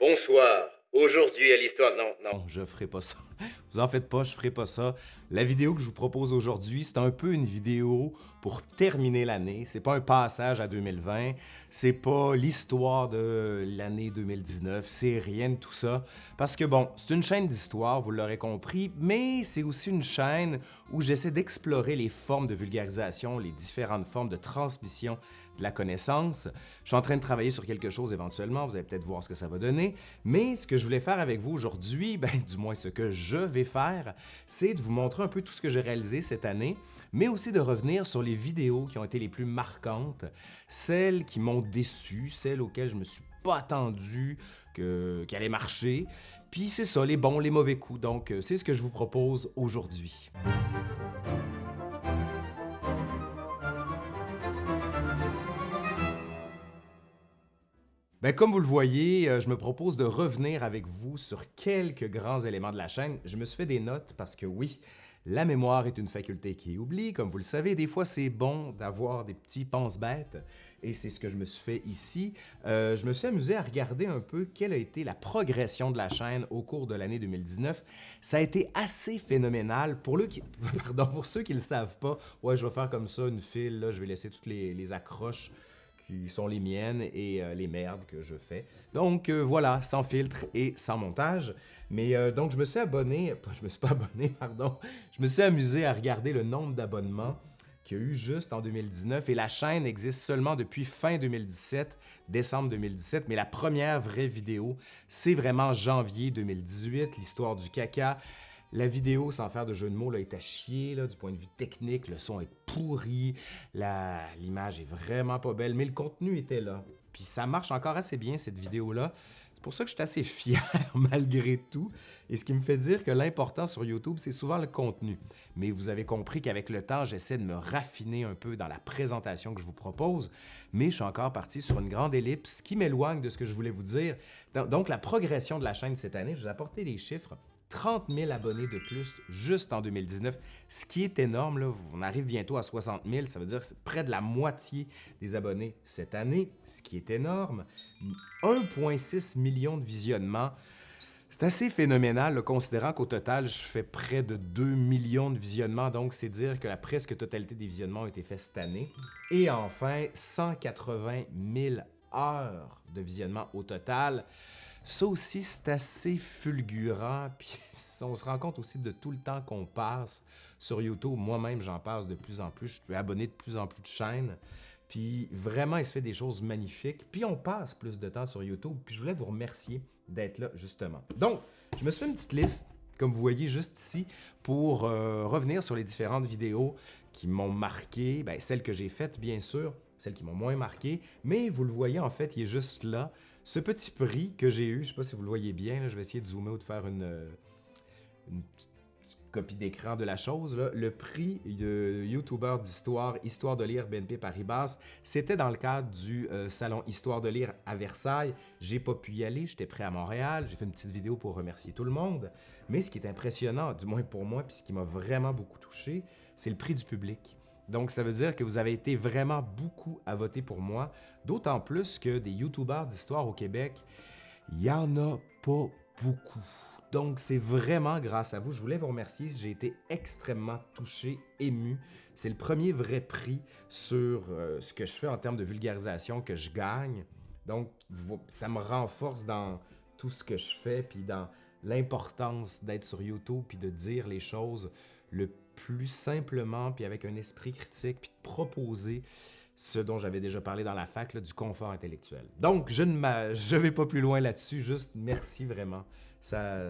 Bonsoir. Aujourd'hui à l'histoire... Non, non. Non, je ferai pas ça. Vous en faites pas, je ferai pas ça. La vidéo que je vous propose aujourd'hui, c'est un peu une vidéo pour terminer l'année. C'est pas un passage à 2020, c'est pas l'histoire de l'année 2019, c'est rien de tout ça. Parce que bon, c'est une chaîne d'histoire, vous l'aurez compris, mais c'est aussi une chaîne où j'essaie d'explorer les formes de vulgarisation, les différentes formes de transmission la connaissance. Je suis en train de travailler sur quelque chose éventuellement, vous allez peut-être voir ce que ça va donner, mais ce que je voulais faire avec vous aujourd'hui, ben, du moins ce que je vais faire, c'est de vous montrer un peu tout ce que j'ai réalisé cette année, mais aussi de revenir sur les vidéos qui ont été les plus marquantes, celles qui m'ont déçu, celles auxquelles je me suis pas attendu qu'elle allait marcher. Puis c'est ça, les bons, les mauvais coups. Donc, c'est ce que je vous propose aujourd'hui. Ben, comme vous le voyez, euh, je me propose de revenir avec vous sur quelques grands éléments de la chaîne. Je me suis fait des notes parce que oui, la mémoire est une faculté qui oublie. Comme vous le savez, des fois, c'est bon d'avoir des petits pense-bêtes et c'est ce que je me suis fait ici. Euh, je me suis amusé à regarder un peu quelle a été la progression de la chaîne au cours de l'année 2019. Ça a été assez phénoménal. Pour, ceux qui ne le savent pas, je vais faire comme ça une file, je vais laisser toutes les accroches qui sont les miennes et euh, les merdes que je fais. Donc euh, voilà, sans filtre et sans montage. Mais euh, donc je me suis abonné, je me suis pas abonné, pardon, je me suis amusé à regarder le nombre d'abonnements qu'il y a eu juste en 2019 et la chaîne existe seulement depuis fin 2017, décembre 2017, mais la première vraie vidéo, c'est vraiment janvier 2018, l'histoire du caca. La vidéo, sans faire de jeu de mots, là, est à chier là, du point de vue technique. Le son est pourri, l'image est vraiment pas belle, mais le contenu était là. Puis ça marche encore assez bien, cette vidéo-là. C'est pour ça que je suis assez fier malgré tout. Et ce qui me fait dire que l'important sur YouTube, c'est souvent le contenu. Mais vous avez compris qu'avec le temps, j'essaie de me raffiner un peu dans la présentation que je vous propose. Mais je suis encore parti sur une grande ellipse qui m'éloigne de ce que je voulais vous dire. Donc, la progression de la chaîne cette année, je vous ai apporté des chiffres. 30 000 abonnés de plus juste en 2019, ce qui est énorme. On arrive bientôt à 60 000, ça veut dire près de la moitié des abonnés cette année, ce qui est énorme. 1,6 million de visionnements. C'est assez phénoménal, considérant qu'au total, je fais près de 2 millions de visionnements, donc c'est dire que la presque totalité des visionnements ont été faits cette année. Et enfin, 180 000 heures de visionnement au total. Ça aussi, c'est assez fulgurant, puis on se rend compte aussi de tout le temps qu'on passe sur YouTube. Moi-même, j'en passe de plus en plus, je suis abonné de plus en plus de chaînes, puis vraiment, il se fait des choses magnifiques, puis on passe plus de temps sur YouTube, puis je voulais vous remercier d'être là, justement. Donc, je me suis fait une petite liste, comme vous voyez juste ici, pour euh, revenir sur les différentes vidéos qui m'ont marqué, bien, celles que j'ai faites, bien sûr, celles qui m'ont moins marqué, mais vous le voyez, en fait, il est juste là. Ce petit prix que j'ai eu, je ne sais pas si vous le voyez bien, je vais essayer de zoomer ou de faire une, euh, copie d'écran de la chose. Le prix de YouTuber d'histoire, Histoire de lire BNP Paribas, c'était dans le cadre du euh, salon Histoire de lire à Versailles. J'ai pas pu y aller, j'étais prêt à Montréal, j'ai fait une petite vidéo pour remercier tout le monde. Mais ce qui est impressionnant, du moins pour moi, puis ce qui m'a vraiment beaucoup touché, c'est le prix du public. Donc, ça veut dire que vous avez été vraiment beaucoup à voter pour moi, d'autant plus que des YouTubers d'histoire au Québec, il n'y en a pas beaucoup. Donc, c'est vraiment grâce à vous. Je voulais vous remercier. J'ai été extrêmement touché, ému. C'est le premier vrai prix sur euh, ce que je fais en termes de vulgarisation que je gagne. Donc, ça me renforce dans tout ce que je fais, puis dans l'importance d'être sur YouTube, puis de dire les choses le plus simplement, puis avec un esprit critique, puis de proposer ce dont j'avais déjà parlé dans la fac, du confort intellectuel. Donc, je ne je vais pas plus loin là-dessus, juste merci vraiment. Ça,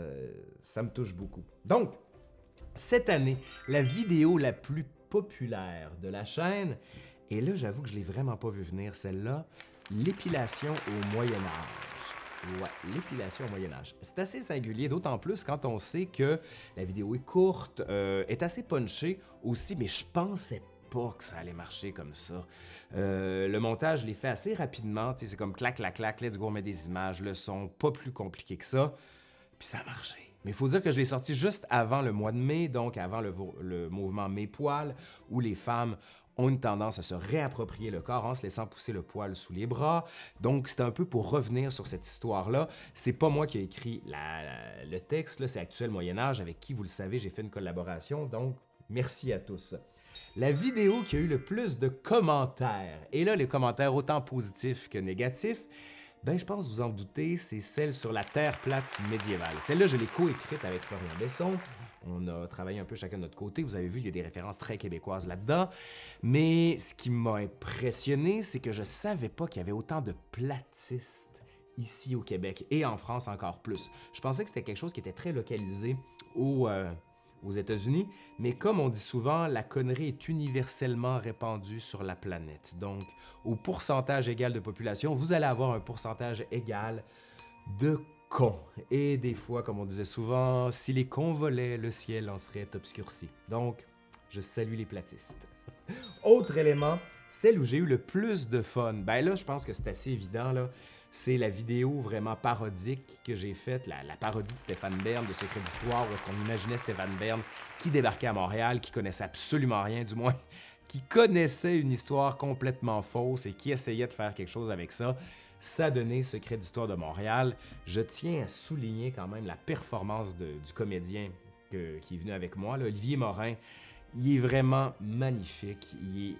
ça me touche beaucoup. Donc, cette année, la vidéo la plus populaire de la chaîne, et là, j'avoue que je l'ai vraiment pas vu venir, celle-là, l'épilation au Moyen Âge. Ouais, l'épilation au Moyen Âge. C'est assez singulier, d'autant plus quand on sait que la vidéo est courte, euh, est assez punchée aussi, mais je pensais pas que ça allait marcher comme ça. Euh, le montage, je l'ai fait assez rapidement, c'est comme clac, clac, clac, let's go, on met des images, le son, pas plus compliqué que ça, puis ça a marché. Mais il faut dire que je l'ai sorti juste avant le mois de mai, donc avant le, mouvement Mes Poils, où les femmes ont une tendance à se réapproprier le corps en se laissant pousser le poil sous les bras. Donc, c'est un peu pour revenir sur cette histoire-là. C'est pas moi qui ai écrit le texte, c'est Actuel Moyen-Âge, avec qui, vous le savez, j'ai fait une collaboration. Donc, merci à tous. La vidéo qui a eu le plus de commentaires, et là, les commentaires autant positifs que négatifs, ben, je pense vous en doutez, c'est celle sur la Terre plate médiévale. Celle-là, je l'ai coécrite avec Florian Besson. On a travaillé un peu chacun de notre côté. Vous avez vu, il y a des références très québécoises là-dedans. Mais ce qui m'a impressionné, c'est que je savais pas qu'il y avait autant de platistes ici au Québec et en France encore plus. Je pensais que c'était quelque chose qui était très localisé euh, aux États-Unis, mais comme on dit souvent, la connerie est universellement répandue sur la planète. Donc, au pourcentage égal de population, vous allez avoir un pourcentage égal de cons. Et des fois, comme on disait souvent, si les cons volaient, le ciel en serait obscurci. Donc, je salue les platistes. Autre élément, celle où j'ai eu le plus de fun. Ben là, je pense que c'est assez évident, là c'est la vidéo vraiment parodique que j'ai faite, la, parodie de Stéphane Bern de Secret d'Histoire, où est-ce qu'on imaginait Stéphane Bern qui débarquait à Montréal, qui connaissait absolument rien, du moins, qui connaissait une histoire complètement fausse et qui essayait de faire quelque chose avec ça. Ça donnait Secret d'Histoire de Montréal. Je tiens à souligner quand même la performance du comédien qui est venu avec moi, Olivier Morin. Il est vraiment magnifique. Il est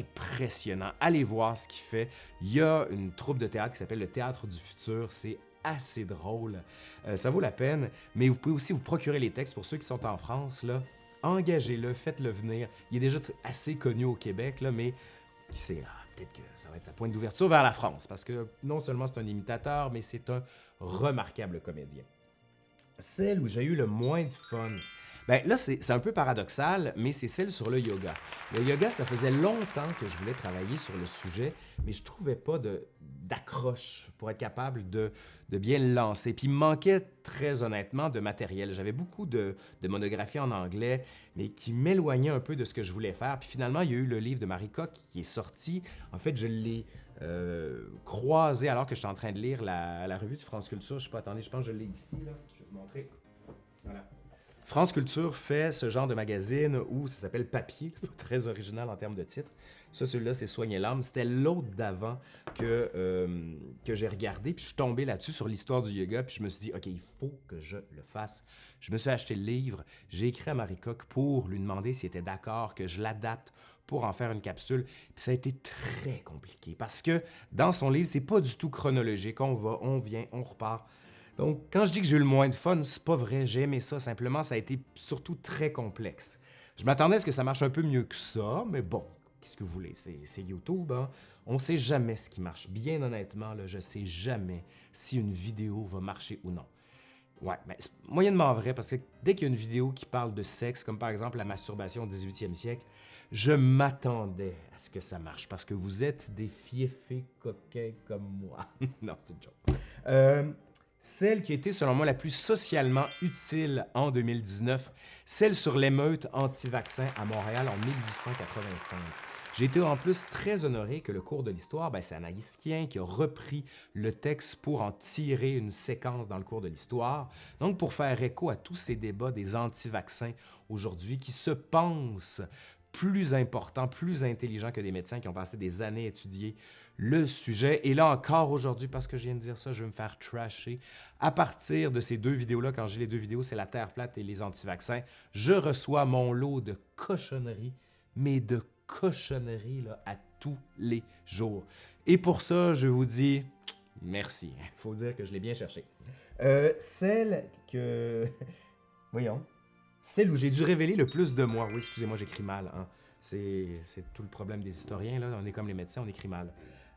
impressionnant. Allez voir ce qu'il fait. Il y a une troupe de théâtre qui s'appelle le Théâtre du Futur. C'est assez drôle. Euh, ça vaut la peine, mais vous pouvez aussi vous procurer les textes pour ceux qui sont en France. là. Engagez-le, faites-le venir. Il est déjà assez connu au Québec, là, mais ah, peut-être que ça va être sa pointe d'ouverture vers la France, parce que non seulement c'est un imitateur, mais c'est un remarquable comédien. Celle où j'ai eu le moins de fun, ben là, c'est un peu paradoxal, mais c'est celle sur le yoga. Le yoga, ça faisait longtemps que je voulais travailler sur le sujet, mais je trouvais pas d'accroche pour être capable de, bien le lancer. Puis il me manquait très honnêtement de matériel. J'avais beaucoup de, monographies en anglais, mais qui m'éloignaient un peu de ce que je voulais faire. Puis finalement, il y a eu le livre de Marie Coq qui est sorti. En fait, je l'ai euh, croisé alors que j'étais en train de lire la, revue de France Culture. Je sais pas, attendez, je pense que je l'ai ici. Je vais vous montrer. France Culture fait ce genre de magazine où ça s'appelle Papier, très original en termes de titre. Ça, celui-là, c'est Soigner l'âme. C'était l'autre d'avant que, euh, que j'ai regardé, puis je suis tombé là-dessus sur l'histoire du yoga, puis je me suis dit, OK, il faut que je le fasse. Je me suis acheté le livre, j'ai écrit à Marie Coq pour lui demander s'il était d'accord que je l'adapte pour en faire une capsule. Puis ça a été très compliqué parce que dans son livre, c'est pas du tout chronologique. On va, on vient, on repart. Donc, quand je dis que j'ai eu le moins de fun, c'est pas vrai, j'ai aimé ça, simplement, ça a été surtout très complexe. Je m'attendais à ce que ça marche un peu mieux que ça, mais bon, qu'est-ce que vous voulez, c'est YouTube, hein? On sait jamais ce qui marche. Bien honnêtement, là, je sais jamais si une vidéo va marcher ou non. Ouais, mais c'est moyennement vrai, parce que dès qu'il y a une vidéo qui parle de sexe, comme par exemple la masturbation au 18e siècle, je m'attendais à ce que ça marche, parce que vous êtes des fiefés coquins comme moi. non, c'est une joke. Euh, celle qui a été, selon moi, la plus socialement utile en 2019, celle sur l'émeute anti-vaccin à Montréal en 1885. J'ai été en plus très honoré que le cours de l'histoire, ben, c'est Anaïs Kien qui a repris le texte pour en tirer une séquence dans le cours de l'histoire. Donc, pour faire écho à tous ces débats des anti-vaccins aujourd'hui qui se pensent plus importants, plus intelligents que des médecins qui ont passé des années à étudier le sujet. Et là encore aujourd'hui, parce que je viens de dire ça, je vais me faire trasher. À partir de ces deux vidéos-là, quand j'ai les deux vidéos, c'est la Terre plate et les anti-vaccins, je reçois mon lot de cochonneries, mais de cochonneries là, à tous les jours. Et pour ça, je vous dis merci. Il faut dire que je l'ai bien cherché. Euh, celle que... Voyons. Celle où j'ai dû révéler le plus de moi. Oui, excusez-moi, j'écris mal. Hein. C'est tout le problème des historiens. Là. On est comme les médecins, on écrit mal.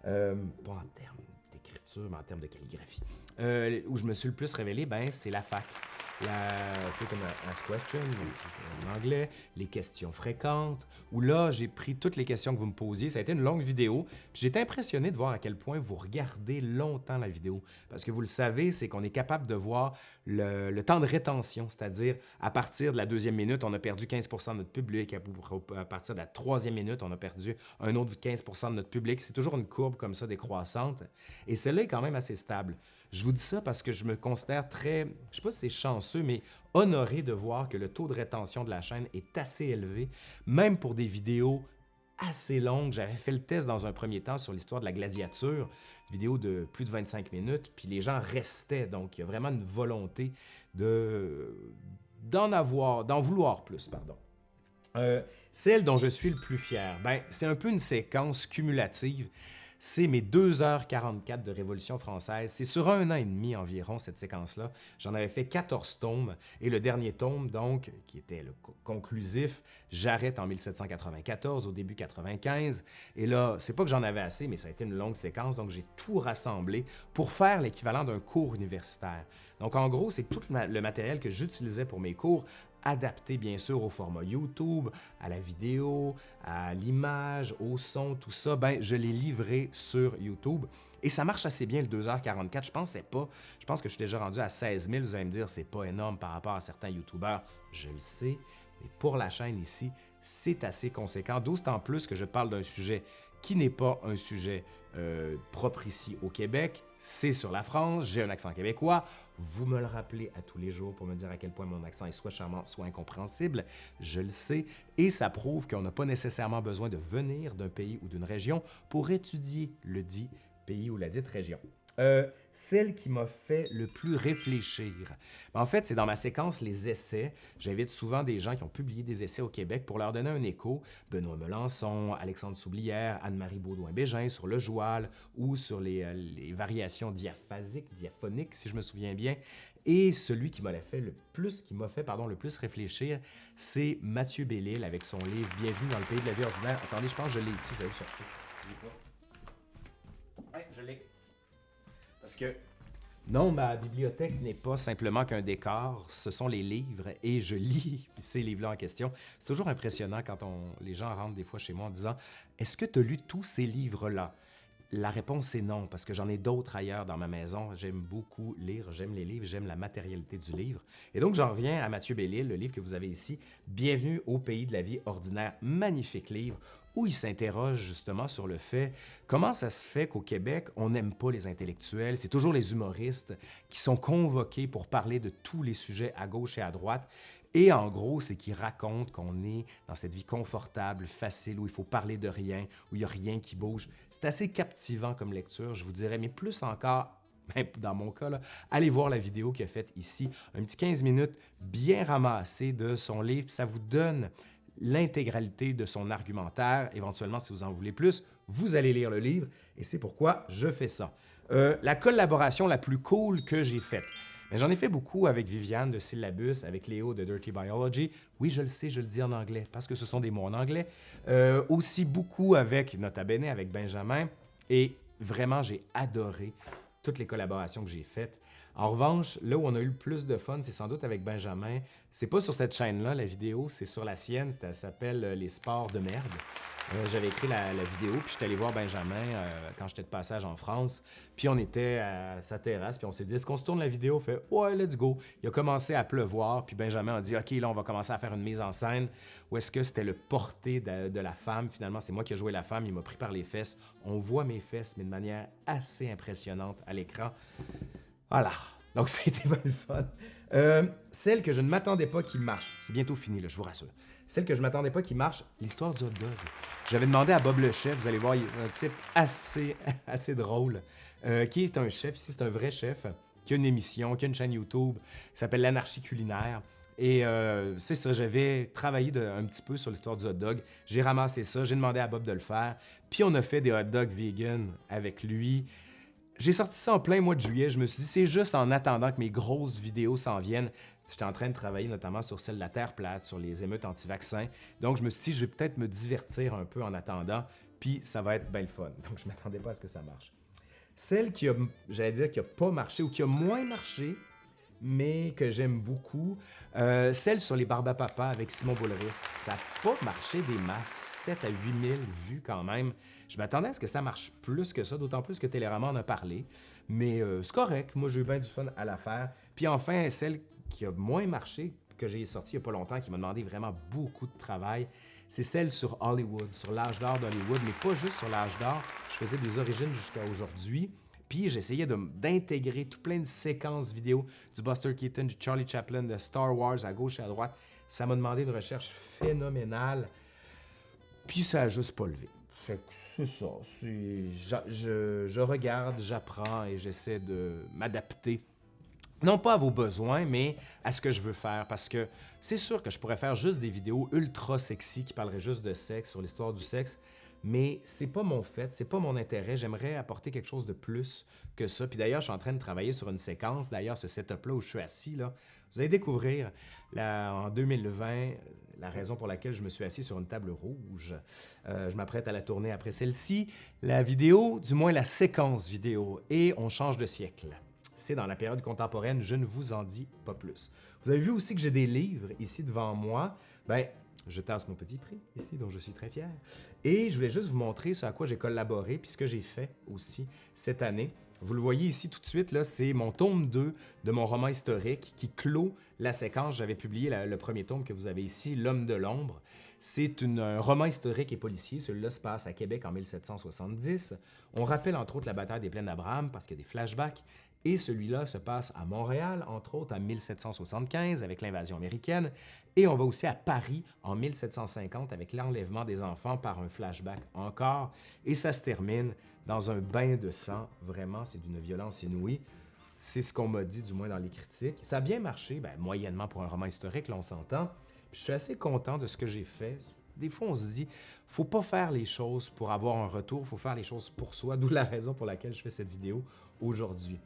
Euh, pas en termes d'écriture, mais en termes de calligraphie. Euh, où je me suis le plus révélé, ben, c'est la fac la Question, en anglais, les questions fréquentes, où là, j'ai pris toutes les questions que vous me posiez. Ça a été une longue vidéo. Puis j'ai été impressionné de voir à quel point vous regardez longtemps la vidéo. Parce que vous le savez, c'est qu'on est capable de voir le, temps de rétention, c'est-à-dire à partir de la deuxième minute, on a perdu 15% de notre public. À partir de la troisième minute, on a perdu un autre 15% de notre public. C'est toujours une courbe comme ça décroissante. Et celle-là est quand même assez stable. Je vous dis ça parce que je me considère très, je sais pas si c'est chanceux, mais honoré de voir que le taux de rétention de la chaîne est assez élevé, même pour des vidéos assez longue. J'avais fait le test dans un premier temps sur l'histoire de la gladiature, vidéo de plus de 25 minutes, puis les gens restaient. Donc, il y a vraiment une volonté de d'en avoir, d'en vouloir plus, pardon. Euh, celle dont je suis le plus fier, ben, c'est un peu une séquence cumulative c'est mes 2h44 de Révolution française. C'est sur un an et demi environ, cette séquence-là. J'en avais fait 14 tomes, et le dernier tome, donc, qui était le conclusif, j'arrête en 1794, au début 95. Et là, c'est pas que j'en avais assez, mais ça a été une longue séquence, donc j'ai tout rassemblé pour faire l'équivalent d'un cours universitaire. Donc, en gros, c'est tout le matériel que j'utilisais pour mes cours adapté bien sûr au format YouTube, à la vidéo, à l'image, au son, tout ça, ben je l'ai livré sur YouTube. Et ça marche assez bien le 2h44. Je pense pas. Je pense que je suis déjà rendu à 16 000. Vous allez me dire, c'est pas énorme par rapport à certains YouTubeurs. Je le sais. Mais pour la chaîne ici, c'est assez conséquent. D'autant plus que je parle d'un sujet qui n'est pas un sujet euh, propre ici au Québec. C'est sur la France. J'ai un accent québécois. Vous me le rappelez à tous les jours pour me dire à quel point mon accent est soit charmant, soit incompréhensible. Je le sais. Et ça prouve qu'on n'a pas nécessairement besoin de venir d'un pays ou d'une région pour étudier le dit pays ou la dite région. Euh, celle qui m'a fait le plus réfléchir. Ben, en fait, c'est dans ma séquence Les essais. J'invite souvent des gens qui ont publié des essais au Québec pour leur donner un écho. Benoît Melançon, Alexandre Soublière, Anne-Marie Baudouin-Bégin sur le joual ou sur les, euh, variations diaphasiques, diaphoniques, si je me souviens bien. Et celui qui m'a fait le plus, qui m'a fait pardon, le plus réfléchir, c'est Mathieu Bellil avec son livre Bienvenue dans le pays de la vie ordinaire. Attendez, je pense que je l'ai ici, je vais aller chercher. Je l'ai. Parce que non, ma bibliothèque n'est pas simplement qu'un décor, ce sont les livres et je lis ces livres-là en question. C'est toujours impressionnant quand les gens rentrent des fois chez moi en disant « Est-ce que tu as lu tous ces livres-là? » La réponse est non, parce que j'en ai d'autres ailleurs dans ma maison. J'aime beaucoup lire, j'aime les livres, j'aime la matérialité du livre. Et donc, j'en reviens à Mathieu Bellil, le livre que vous avez ici, Bienvenue au pays de la vie ordinaire. Magnifique livre où il s'interroge justement sur le fait comment ça se fait qu'au Québec, on n'aime pas les intellectuels, c'est toujours les humoristes qui sont convoqués pour parler de tous les sujets à gauche et à droite. Et en gros, c'est qu'il raconte qu'on est dans cette vie confortable, facile, où il faut parler de rien, où il n'y a rien qui bouge. C'est assez captivant comme lecture, je vous dirais, mais plus encore même dans mon cas, allez voir la vidéo qu'il a faite ici, un petit 15 minutes bien ramassé de son livre, ça vous donne l'intégralité de son argumentaire. Éventuellement, si vous en voulez plus, vous allez lire le livre et c'est pourquoi je fais ça. Euh, la collaboration la plus cool que j'ai faite. J'en ai fait beaucoup avec Viviane de Syllabus, avec Léo de Dirty Biology. Oui, je le sais, je le dis en anglais parce que ce sont des mots en anglais. Euh, aussi beaucoup avec Nota Bene, avec Benjamin. Et vraiment, j'ai adoré toutes les collaborations que j'ai faites. En revanche, là où on a eu le plus de fun, c'est sans doute avec Benjamin. C'est pas sur cette chaîne-là, la vidéo, c'est sur la sienne. Ça s'appelle euh, Les sports de merde. Euh, j'avais écrit la, vidéo, puis j'étais allé voir Benjamin euh, quand j'étais de passage en France. Puis on était à sa terrasse, puis on s'est dit, est-ce qu'on se tourne la vidéo? Fait, ouais, let's go. Il a commencé à pleuvoir, puis Benjamin a dit, OK, là, on va commencer à faire une mise en scène. Ou est-ce que c'était le porté de, de, la femme? Finalement, c'est moi qui ai joué la femme, il m'a pris par les fesses. On voit mes fesses, mais de manière assez impressionnante à l'écran. Voilà. Donc, ça a été pas le fun. Euh, celle que je ne m'attendais pas qui marche. C'est bientôt fini, là, je vous rassure. Celle que je ne m'attendais pas qui marche, l'histoire du hot dog. J'avais demandé à Bob le chef, vous allez voir, il est un type assez, assez drôle, euh, qui est un chef, ici c'est un vrai chef, qui a une émission, qui a une chaîne YouTube, qui s'appelle l'Anarchie culinaire. Et euh, c'est ça, j'avais travaillé un petit peu sur l'histoire du hot dog. J'ai ramassé ça, j'ai demandé à Bob de le faire. Puis on a fait des hot dogs vegan avec lui. J'ai sorti ça en plein mois de juillet. Je me suis dit, c'est juste en attendant que mes grosses vidéos s'en viennent. J'étais en train de travailler notamment sur celle de la Terre plate, sur les émeutes anti-vaccins. Donc, je me suis dit, je vais peut-être me divertir un peu en attendant, puis ça va être bien le fun. Donc, je m'attendais pas à ce que ça marche. Celle qui a, j'allais dire, qui n'a pas marché ou qui a moins marché, mais que j'aime beaucoup, euh, celle sur les Barbapapa avec Simon Boulris. Ça n'a pas marché des masses, 7 à 8 000 vues quand même. Je m'attendais à ce que ça marche plus que ça, d'autant plus que Télérama en a parlé. Mais euh, c'est correct, moi j'ai eu bien du fun à la faire. Puis enfin, celle qui a moins marché, que j'ai sortie il n'y a pas longtemps, qui m'a demandé vraiment beaucoup de travail, c'est celle sur Hollywood, sur l'âge d'or d'Hollywood, mais pas juste sur l'âge d'or. Je faisais des origines jusqu'à aujourd'hui. Puis j'essayais d'intégrer tout plein de séquences vidéo du Buster Keaton, du Charlie Chaplin, de Star Wars à gauche et à droite. Ça m'a demandé une recherche phénoménale. Puis ça a juste pas levé. C'est ça. je regarde, j'apprends et j'essaie de m'adapter. Non pas à vos besoins, mais à ce que je veux faire. Parce que c'est sûr que je pourrais faire juste des vidéos ultra sexy qui parleraient juste de sexe, sur l'histoire du sexe. Mais c'est pas mon fait, c'est pas mon intérêt. J'aimerais apporter quelque chose de plus que ça. Puis d'ailleurs, je suis en train de travailler sur une séquence. D'ailleurs, ce setup-là où je suis assis, là, vous allez découvrir en 2020 la raison pour laquelle je me suis assis sur une table rouge. Euh, je m'apprête à la tourner après celle-ci. La vidéo, du moins la séquence vidéo. Et on change de siècle. C'est dans la période contemporaine, je ne vous en dis pas plus. Vous avez vu aussi que j'ai des livres ici devant moi. Ben, je tasse mon petit prix ici, dont je suis très fier. Et je voulais juste vous montrer ce à quoi j'ai collaboré, puis ce que j'ai fait aussi cette année. Vous le voyez ici tout de suite, là, c'est mon tome 2 de mon roman historique qui clôt la séquence. J'avais publié le premier tome que vous avez ici, L'homme de l'ombre. C'est un roman historique et policier. Celui-là se passe à Québec en 1770. On rappelle entre autres la bataille des plaines d'Abraham parce qu'il y a des flashbacks. Et celui-là se passe à Montréal, entre autres en 1775 avec l'invasion américaine. Et on va aussi à Paris en 1750 avec l'enlèvement des enfants par un flashback encore. Et ça se termine dans un bain de sang. Vraiment, c'est d'une violence inouïe. C'est ce qu'on m'a dit, du moins dans les critiques. Ça a bien marché, ben, moyennement pour un roman historique, là, on s'entend. Je suis assez content de ce que j'ai fait. Des fois, on se dit, faut pas faire les choses pour avoir un retour, faut faire les choses pour soi, d'où la raison pour laquelle je fais cette vidéo aujourd'hui.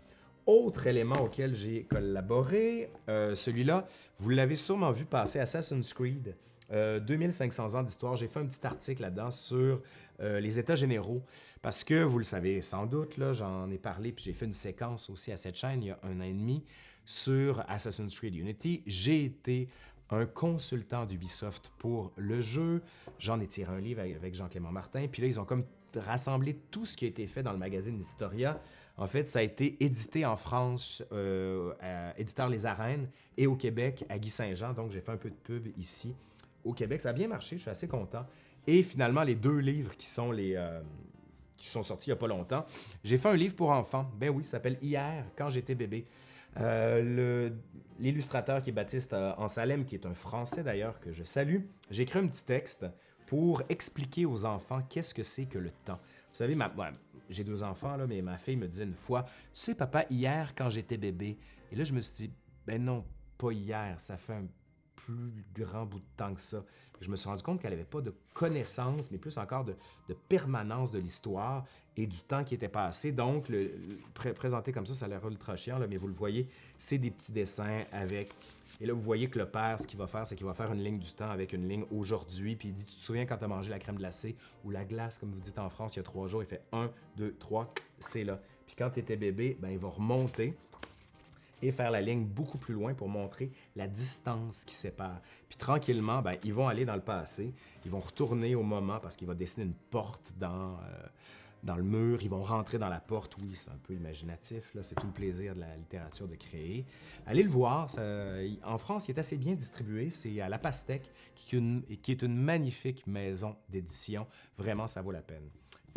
Autre élément auquel j'ai collaboré, euh, celui-là, vous l'avez sûrement vu passer Assassin's Creed. Euh, 2500 ans d'histoire, j'ai fait un petit article là-dedans sur euh, les états généraux parce que vous le savez sans doute, là, j'en ai parlé puis j'ai fait une séquence aussi à cette chaîne il y a un an et demi sur Assassin's Creed Unity. J'ai été un consultant d'Ubisoft pour le jeu. J'en ai tiré un livre avec- Jean-Clément Martin. Puis là, ils ont comme rassemblé tout ce qui a été fait dans le magazine Historia. En fait, ça a été édité en France, euh, à Éditeur Les Arènes, et au Québec, à Guy Saint-Jean. Donc, j'ai fait un peu de pub ici au Québec. Ça a bien marché, je suis assez content. Et finalement, les deux livres qui sont les... euh, qui sont sortis il n'y a pas longtemps. J'ai fait un livre pour enfants. Ben oui, ça s'appelle Hier, quand j'étais bébé. Euh, L'illustrateur qui est Baptiste Ansalem, qui est un Français d'ailleurs que je salue, j'ai écrit un petit texte pour expliquer aux enfants qu'est-ce que c'est que le temps. Vous savez, ma, j'ai deux enfants, là, mais ma fille me disait une fois, tu sais, papa, hier, quand j'étais bébé, et là, je me suis dit, ben non, pas hier, ça fait un plus grand bout de temps que ça. Je me suis rendu compte qu'elle n'avait pas de connaissance, mais plus encore de, permanence de l'histoire et du temps qui était passé. Donc, le, le- pré- présenté comme ça, ça a l'air ultra chiant, là, mais vous le voyez, c'est des petits dessins avec... Et là, vous voyez que le père, ce qu'il va faire, c'est qu'il va faire une ligne du temps avec une ligne aujourd'hui, puis il dit, tu te souviens quand tu as mangé la crème glacée ou la glace, comme vous dites en France, il y a trois jours, il fait 1, 2, 3, c'est là. Puis quand tu étais bébé, ben, il va remonter et faire la ligne beaucoup plus loin pour montrer la distance qui sépare. Puis tranquillement, ben, ils vont aller dans le passé, ils vont retourner au moment parce qu'il va dessiner une porte dans, euh, dans le mur, ils vont rentrer dans la porte, oui, c'est un peu imaginatif, c'est tout le plaisir de la littérature de créer. Allez le voir, en France, il est assez bien distribué, c'est à La Pastèque, qui est une magnifique maison d'édition, vraiment, ça vaut la peine.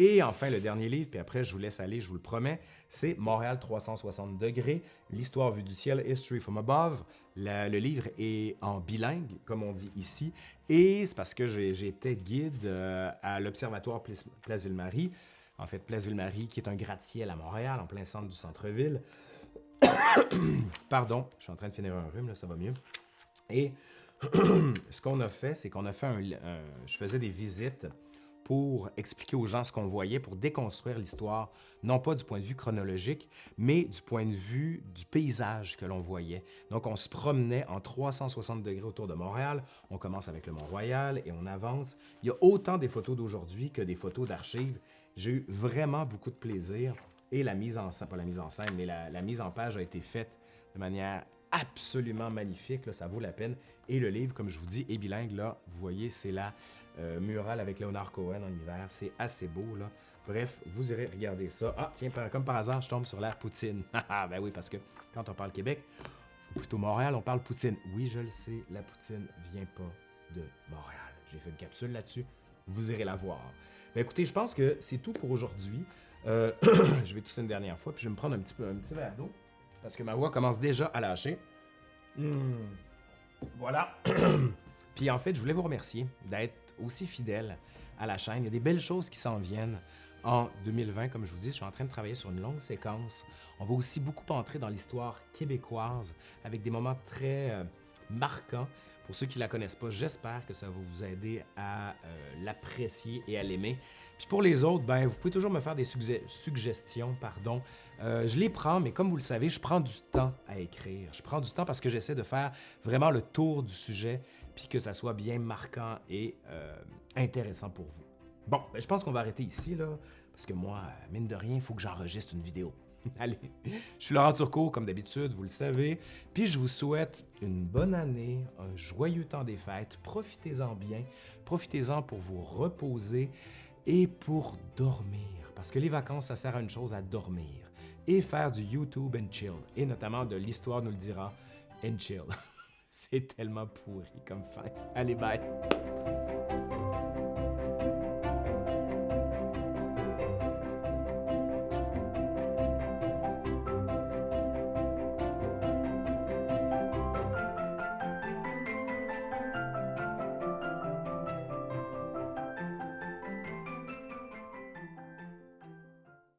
Et enfin, le dernier livre, puis après, je vous laisse aller, je vous le promets, c'est Montréal 360 degrés, l'histoire vue du ciel, History from Above. Le livre est en bilingue, comme on dit ici, et c'est parce que j'étais guide euh, à l'Observatoire Place, Place Ville-Marie, en fait, Place Ville-Marie, qui est un gratte-ciel à Montréal, en plein centre du centre-ville. Pardon, je suis en train de finir un rhume, là, ça va mieux. Et ce qu'on a fait, c'est qu'on a fait un- Je faisais des visites pour expliquer aux gens ce qu'on voyait, pour déconstruire l'histoire, non pas du point de vue chronologique, mais du point de vue du paysage que l'on voyait. Donc, on se promenait en 360 degrés autour de Montréal. On commence avec le Mont-Royal et on avance. Il y a autant des photos d'aujourd'hui que des photos d'archives. J'ai eu vraiment beaucoup de plaisir et la mise en scène, pas la mise en scène, mais la, mise en page a été faite de manière absolument magnifique, ça vaut la peine. Et le livre, comme je vous dis, est bilingue, là, vous voyez, c'est la euh, murale avec Leonard Cohen en hiver, c'est assez beau, là. Bref, vous irez regarder ça. Ah, tiens, comme par hasard, je tombe sur la poutine. Ah, ben oui, parce que quand on parle Québec, ou plutôt Montréal, on parle poutine. Oui, je le sais, la poutine vient pas de Montréal. J'ai fait une capsule là-dessus, vous irez la voir. Ben écoutez, je pense que c'est tout pour aujourd'hui. Euh, je vais tousser une dernière fois, puis je vais me prendre un petit, peu, un petit verre d'eau, parce que ma voix commence déjà à lâcher. Hmm. Voilà. puis en fait, je voulais vous remercier d'être aussi fidèle à la chaîne. Il y a des belles choses qui s'en viennent en 2020. Comme je vous dis, je suis en train de travailler sur une longue séquence. On va aussi beaucoup entrer dans l'histoire québécoise avec des moments très euh, marquants. Pour ceux qui ne la connaissent pas, j'espère que ça va vous aider à euh, l'apprécier et à l'aimer. Puis pour les autres, ben, vous pouvez toujours me faire des suggestions. pardon. Euh, je les prends, mais comme vous le savez, je prends du temps à écrire. Je prends du temps parce que j'essaie de faire vraiment le tour du sujet, puis que ça soit bien marquant et intéressant pour vous. Bon, ben, je pense qu'on va arrêter ici, là, parce que moi, mine de rien, il faut que j'enregistre une vidéo. Allez, je suis Laurent Turcot, comme d'habitude, vous le savez, puis je vous souhaite une bonne année, un joyeux temps des fêtes, profitez-en bien, profitez-en pour vous reposer et pour dormir, parce que les vacances, ça sert à une chose, à dormir, et faire du YouTube and chill, et notamment de l'histoire nous le dira, and chill. C'est tellement pourri comme fin. Allez, bye!